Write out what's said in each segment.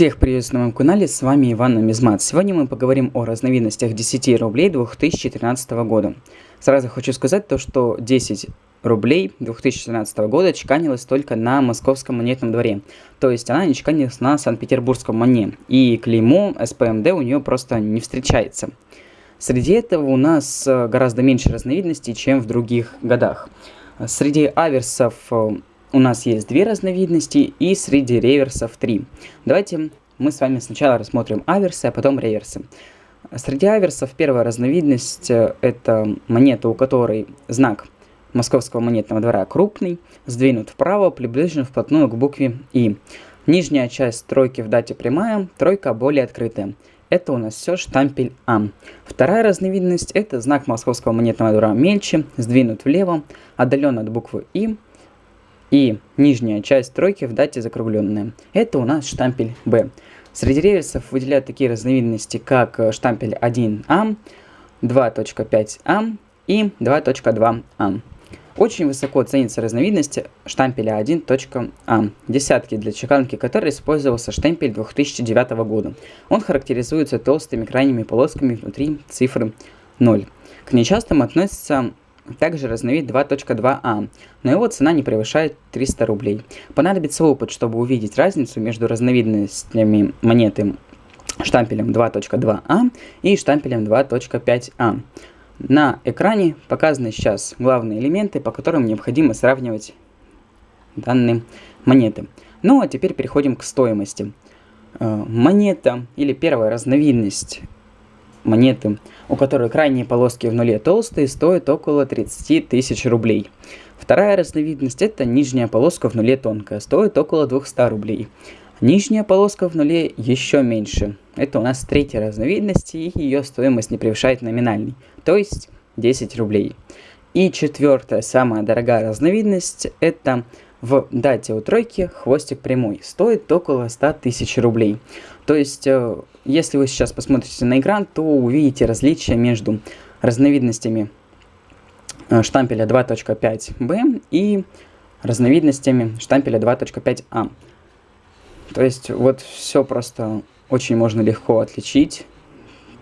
Всех приветствую на моем канале, с вами Иван Намизмат. Сегодня мы поговорим о разновидностях 10 рублей 2013 года. Сразу хочу сказать то, что 10 рублей 2013 года чеканилась только на московском монетном дворе. То есть она не чеканилась на Санкт-Петербургском моне. И клеймо СПМД у нее просто не встречается. Среди этого у нас э, гораздо меньше разновидностей, чем в других годах. Среди аверсов э, у нас есть две разновидности и среди реверсов три. Давайте мы с вами сначала рассмотрим аверсы, а потом реверсы. Среди аверсов первая разновидность э, это монета, у которой знак московского монетного двора крупный, сдвинут вправо, приближен вплотную к букве И. Нижняя часть тройки в дате прямая, тройка более открытая. Это у нас все штампель А. Вторая разновидность это знак московского монетного двора мельче, сдвинут влево, отдален от буквы И, и нижняя часть тройки в дате закругленная. Это у нас штампель Б. Среди реверсов выделяют такие разновидности, как э, штампель 1А, 2.5А и 2.2А. Очень высоко ценится разновидность штампеля 1.А, десятки для чеканки которой использовался штемпель 2009 года. Он характеризуется толстыми крайними полосками внутри цифры 0. К нечастым относятся также разновид 2.2а, но его цена не превышает 300 рублей. Понадобится опыт, чтобы увидеть разницу между разновидностями монеты штампелем 2.2а и штампелем 2.5а. На экране показаны сейчас главные элементы, по которым необходимо сравнивать данные монеты. Ну а теперь переходим к стоимости. Э, монета или первая разновидность монеты, у которой крайние полоски в нуле толстые, стоят около 30 тысяч рублей. Вторая разновидность это нижняя полоска в нуле тонкая, стоит около 200 рублей. Нижняя полоска в нуле еще меньше. Это у нас третья разновидность, и ее стоимость не превышает номинальный, то есть 10 рублей. И четвертая, самая дорогая разновидность, это в дате у тройки хвостик прямой. Стоит около 100 тысяч рублей. То есть, э, если вы сейчас посмотрите на экран, то увидите различия между разновидностями э, штампеля 2.5b и разновидностями штампеля 2.5a. То есть, вот все просто очень можно легко отличить.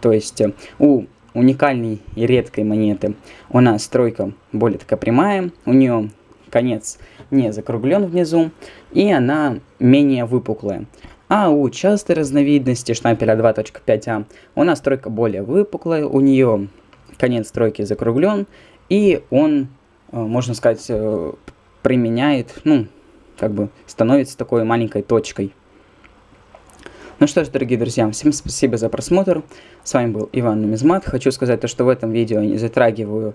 То есть, э, у уникальной и редкой монеты у нас стройка более такая прямая, у нее конец не закруглен внизу, и она менее выпуклая. А у частой разновидности штампеля 2.5а у нас стройка более выпуклая, у нее конец стройки закруглен, и он, э, можно сказать, э, применяет, ну, как бы становится такой маленькой точкой. Ну что ж, дорогие друзья, всем спасибо за просмотр. С вами был Иван Нумизмат. Хочу сказать то, что в этом видео я не затрагиваю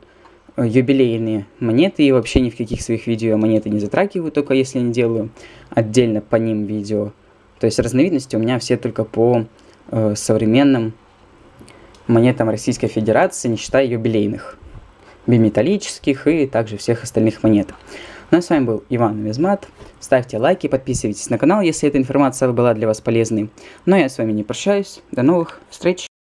Э, юбилейные монеты, и вообще ни в каких своих видео монеты не затрагиваю, только если не делаю отдельно по ним видео. То есть разновидности у меня все только по э, современным монетам Российской Федерации, не считая юбилейных, биметаллических и также всех остальных монет. Ну а с вами был Иван Визмат. Ставьте лайки, подписывайтесь на канал, если эта информация была для вас полезной. Ну а я с вами не прощаюсь. До новых встреч!